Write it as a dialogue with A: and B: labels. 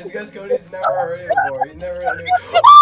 A: It's because Cody's never heard it before. He's never heard it.